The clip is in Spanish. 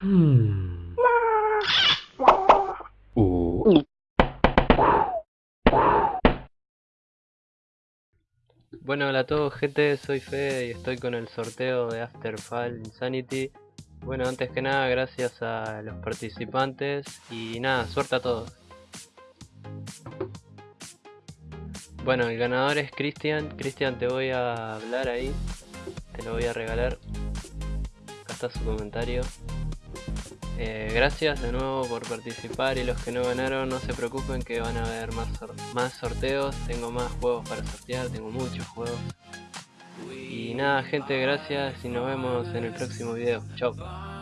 Uh. Bueno, hola a todos gente, soy Fede y estoy con el sorteo de Afterfall Insanity. Bueno, antes que nada, gracias a los participantes y nada, suerte a todos. Bueno, el ganador es Cristian, Cristian te voy a hablar ahí, te lo voy a regalar. Acá está su comentario eh, gracias de nuevo por participar y los que no ganaron no se preocupen que van a haber más, más sorteos, tengo más juegos para sortear, tengo muchos juegos. Y nada gente, gracias y nos vemos en el próximo video. Chao.